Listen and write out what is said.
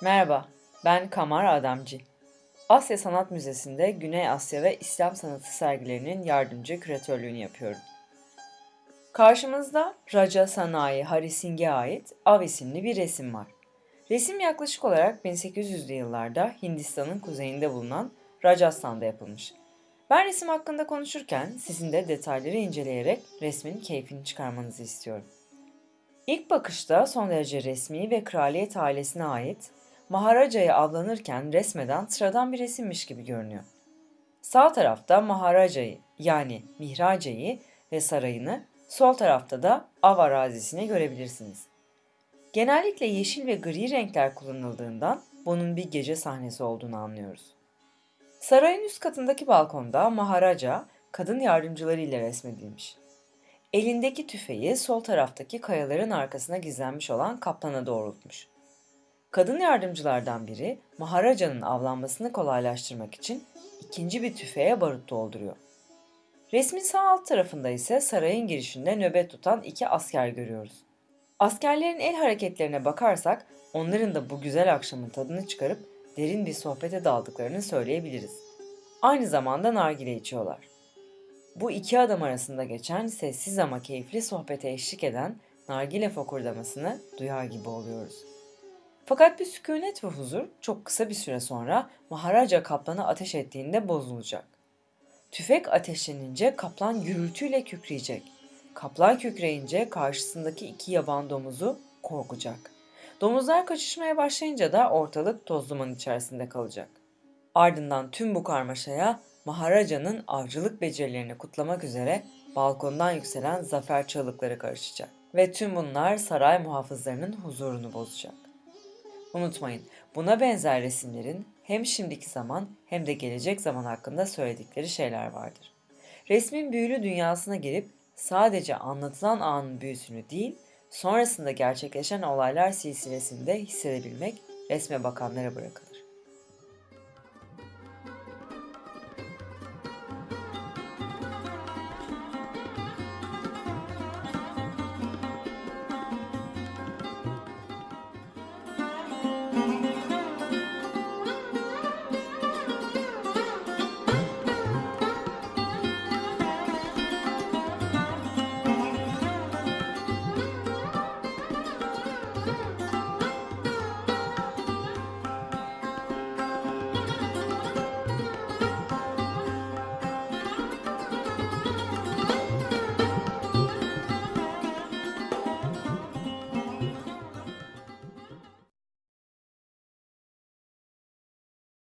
Merhaba, ben Kamar Adamcı. Asya Sanat Müzesi'nde Güney Asya ve İslam sanatı sergilerinin yardımcı küratörlüğünü yapıyorum. Karşımızda Raja Sanayi Harising'e ait Av isimli bir resim var. Resim yaklaşık olarak 1800'lü yıllarda Hindistan'ın kuzeyinde bulunan Rajasthan'da yapılmış. Ben resim hakkında konuşurken sizin de detayları inceleyerek resmin keyfini çıkarmanızı istiyorum. İlk bakışta son derece resmi ve kraliyet ailesine ait Maharaja'yı avlanırken resmeden sıradan bir resimmiş gibi görünüyor. Sağ tarafta Maharaja'yı yani Mihraca'yı ve sarayını, sol tarafta da av arazisini görebilirsiniz. Genellikle yeşil ve gri renkler kullanıldığından bunun bir gece sahnesi olduğunu anlıyoruz. Sarayın üst katındaki balkonda Maharaja kadın yardımcıları ile resmedilmiş. Elindeki tüfeği sol taraftaki kayaların arkasına gizlenmiş olan kaplana doğrultmuş. Kadın yardımcılardan biri Maharaja'nın avlanmasını kolaylaştırmak için ikinci bir tüfeğe barut dolduruyor. Resmin sağ alt tarafında ise sarayın girişinde nöbet tutan iki asker görüyoruz. Askerlerin el hareketlerine bakarsak onların da bu güzel akşamın tadını çıkarıp derin bir sohbete daldıklarını söyleyebiliriz. Aynı zamanda nargile içiyorlar. Bu iki adam arasında geçen sessiz ama keyifli sohbete eşlik eden nargile fokurdamasını duyar gibi oluyoruz. Fakat bir sükunet ve huzur çok kısa bir süre sonra Maharaja kaplana ateş ettiğinde bozulacak. Tüfek ateşlenince kaplan gürültüyle kükreyecek. Kaplan kükreyince karşısındaki iki yaban domuzu korkacak. Domuzlar kaçışmaya başlayınca da ortalık toz duman içerisinde kalacak. Ardından tüm bu karmaşaya Maharaja'nın avcılık becerilerini kutlamak üzere balkondan yükselen zafer çığlıkları karışacak. Ve tüm bunlar saray muhafızlarının huzurunu bozacak. Unutmayın, buna benzer resimlerin hem şimdiki zaman hem de gelecek zaman hakkında söyledikleri şeyler vardır. Resmin büyülü dünyasına girip sadece anlatılan anın büyüsünü değil, sonrasında gerçekleşen olaylar silsilesinde hissedebilmek resme bakanlara bırakılır.